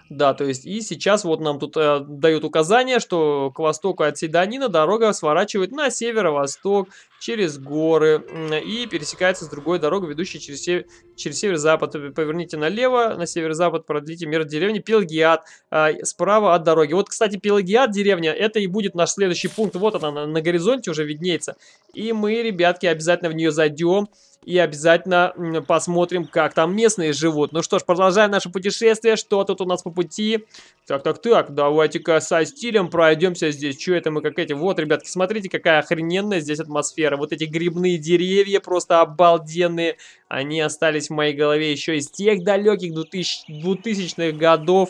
Да, то есть и сейчас вот нам тут э, дают указание, что к востоку от Седанина дорога сворачивает на северо-восток через горы и пересекается с другой дорогой, ведущей через, сев... через северо-запад. Поверните налево, на северо-запад продлите мир деревни Пелагиат э, справа от дороги. Вот, кстати, Пелагиат деревня, это и будет наш следующий пункт. Вот она на, на горизонте уже виднеется. И мы, ребятки, обязательно в нее зайдем и обязательно посмотрим, как там местные живут. Ну что ж, продолжаем наше путешествие. Что тут у нас по пути? Так, так, так, давайте-ка со стилем пройдемся здесь. Что это мы как эти? Вот, ребятки, смотрите, какая охрененная здесь атмосфера. Вот эти грибные деревья просто обалденные. Они остались в моей голове еще из тех далеких 2000-х годов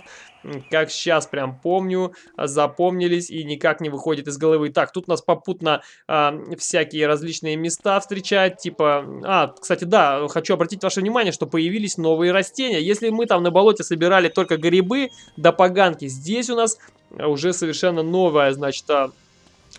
как сейчас прям помню, запомнились и никак не выходит из головы. Так, тут нас попутно э, всякие различные места встречают, типа... А, кстати, да, хочу обратить ваше внимание, что появились новые растения. Если мы там на болоте собирали только грибы да поганки, здесь у нас уже совершенно новая, значит,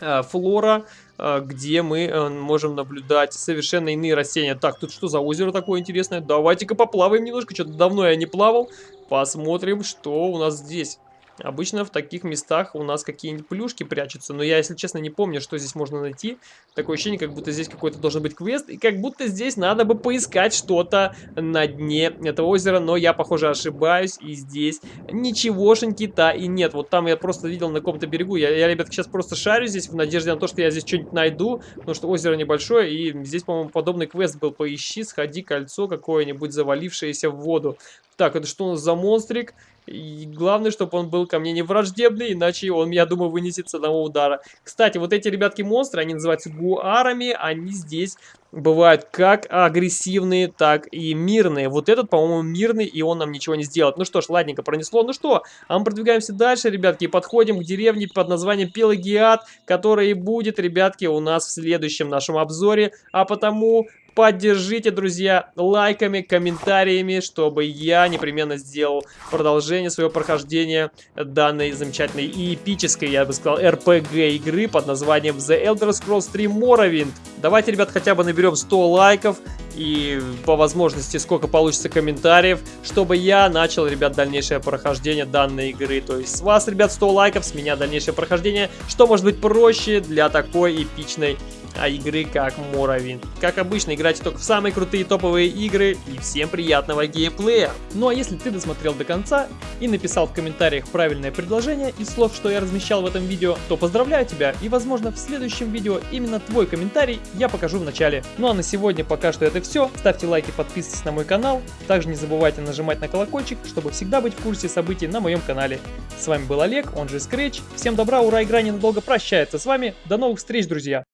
а, флора, а, где мы э, можем наблюдать совершенно иные растения. Так, тут что за озеро такое интересное? Давайте-ка поплаваем немножко, что-то давно я не плавал. Посмотрим, что у нас здесь. Обычно в таких местах у нас какие-нибудь плюшки прячутся, но я, если честно, не помню, что здесь можно найти. Такое ощущение, как будто здесь какой-то должен быть квест, и как будто здесь надо бы поискать что-то на дне этого озера, но я, похоже, ошибаюсь, и здесь ничегошеньки-то и нет. Вот там я просто видел на каком-то берегу, я, я, ребят, сейчас просто шарю здесь в надежде на то, что я здесь что-нибудь найду, потому что озеро небольшое, и здесь, по-моему, подобный квест был. Поищи, сходи, кольцо какое-нибудь завалившееся в воду. Так, это что у нас за монстрик? И главное, чтобы он был ко мне не враждебный, иначе он, я думаю, вынесет с одного удара. Кстати, вот эти ребятки-монстры, они называются гуарами, они здесь бывают как агрессивные, так и мирные. Вот этот, по-моему, мирный, и он нам ничего не сделает. Ну что ж, ладненько, пронесло. Ну что, а мы продвигаемся дальше, ребятки, и подходим к деревне под названием Пелагиат, которая и будет, ребятки, у нас в следующем нашем обзоре. А потому Поддержите, друзья, лайками, комментариями, чтобы я непременно сделал продолжение своего прохождения данной замечательной и эпической, я бы сказал, RPG игры под названием The Elder Scrolls 3 Morrowind. Давайте, ребят, хотя бы наберем 100 лайков и по возможности сколько получится комментариев, чтобы я начал, ребят, дальнейшее прохождение данной игры. То есть с вас, ребят, 100 лайков, с меня дальнейшее прохождение. Что может быть проще для такой эпичной а игры как Morrowind. Как обычно, играйте только в самые крутые топовые игры и всем приятного геймплея. Ну а если ты досмотрел до конца и написал в комментариях правильное предложение из слов, что я размещал в этом видео, то поздравляю тебя и возможно в следующем видео именно твой комментарий я покажу в начале. Ну а на сегодня пока что это все. Ставьте лайки, подписывайтесь на мой канал. Также не забывайте нажимать на колокольчик, чтобы всегда быть в курсе событий на моем канале. С вами был Олег, он же Scratch. Всем добра, ура, игра ненадолго прощается с вами. До новых встреч, друзья!